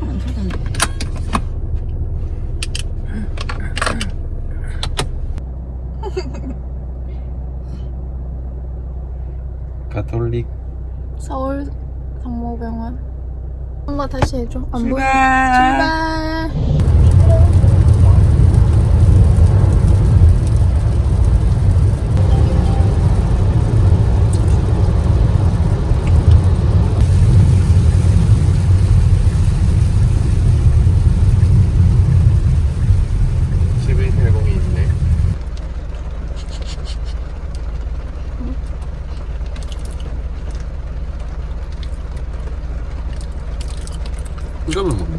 잘안 타던데. 가톨릭 서울 성모병원. 엄마 다시 해줘. 안 보여. 출발. 출발. başlamadı mı?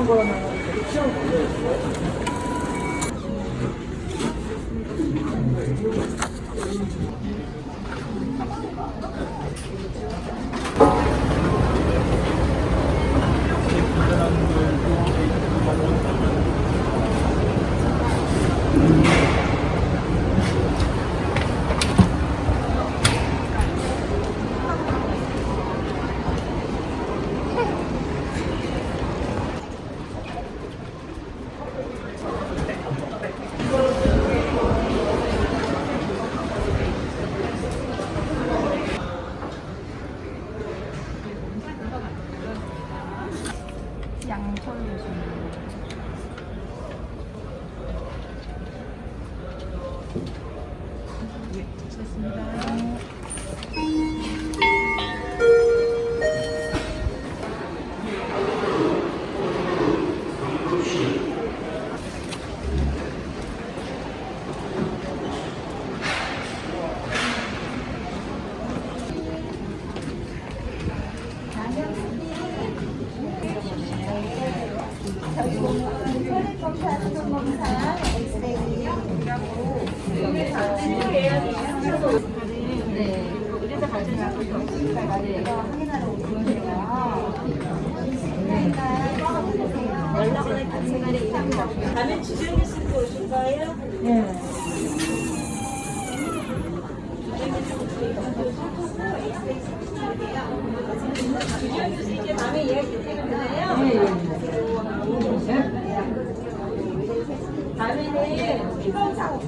이거 는뭔 데? 밤에 주정이 쓰고 오신 거예요? 이제 밤에 예약이 되잖아요. 밤에는 피검사, 피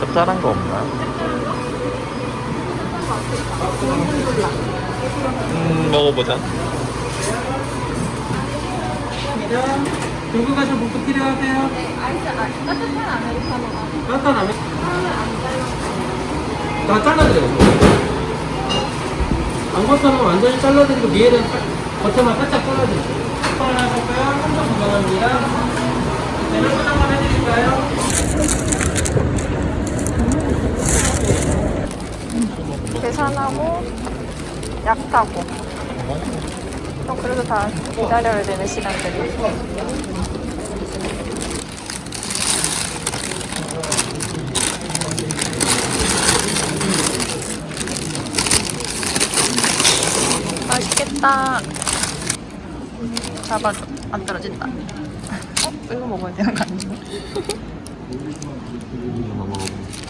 짭짤한 거 없나? 음, 먹어보자. 들고 가실 분도 필요하세요? 네, 아이스 아, 따뜻한 라면? 다 잘라드려요. 안 겉으로 완전히 잘라드리고 위에는 겉에만 살짝 잘라드릴게요. 한 하실까요? 한번 건강합니다. 네, 한번 한번 해드릴까요? 계산하고 약 타고 또 그래도 다 기다려야 되는 시간들이 맛있겠다 잡아서 안 떨어진다 어? 이거 먹어야 되는 거 아니야?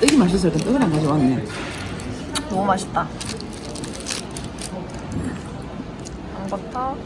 떡이 맛있어서 떡을 안 가져왔네. 너무 맛있다. 양버터.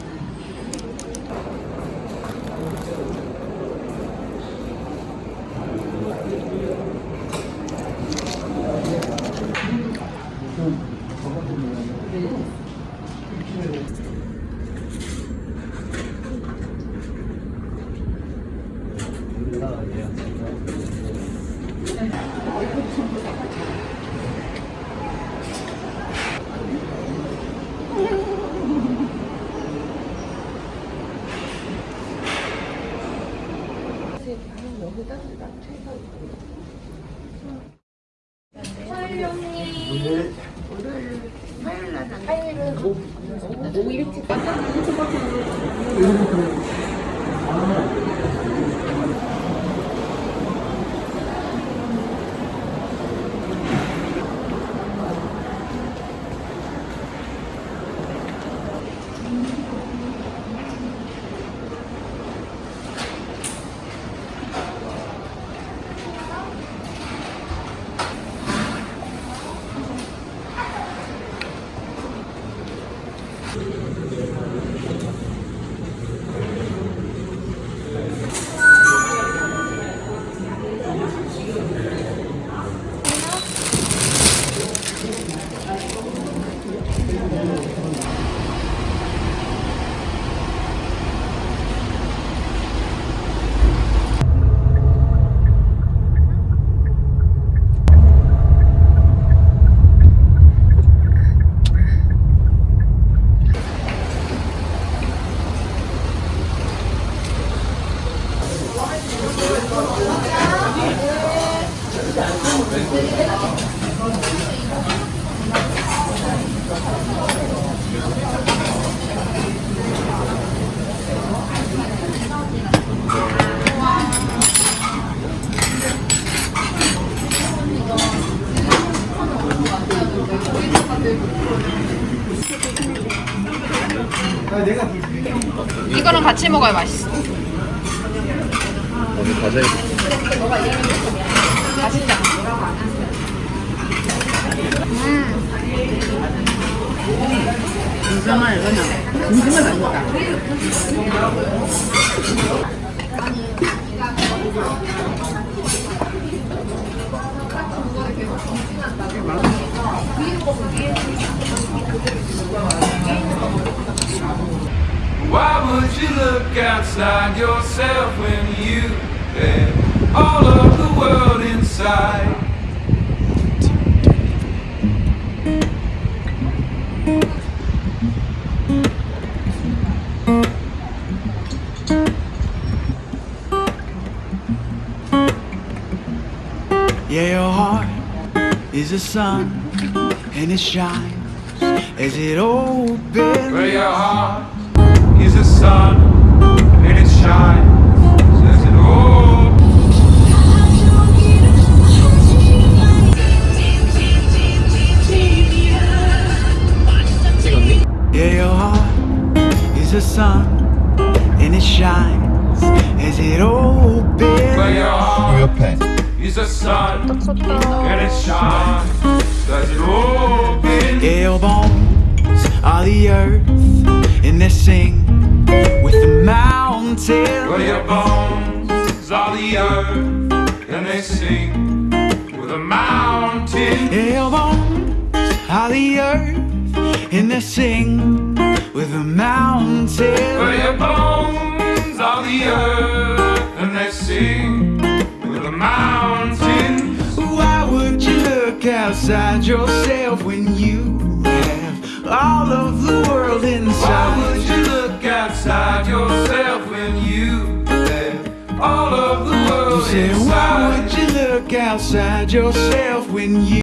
오늘 오늘 화요일 날 화요일은 오, 오 일찍 일찍 버튼 이거랑 같이 먹어야 맛있어. 어디 과자 맛있다. 진정을 그냥 진심을 맛있다. Why would you look outside yourself when you had all is a sun and it shines as it opens. Where your heart is a sun and it shines as it opens. Yeah, your heart is a sun and it shines as it opens. Where your heart 옆에 is a sun and it shines as it. Yeah, your bones are the earth and they sing with the mountains. Where your bones are the earth and they sing with a mountain. Your bones are the earth and they sing with the mountains. Where your bones are the earth and they sing outside yourself when you have all of the world inside. Why would you look outside yourself when you have all of the You world said, why would you look outside yourself when you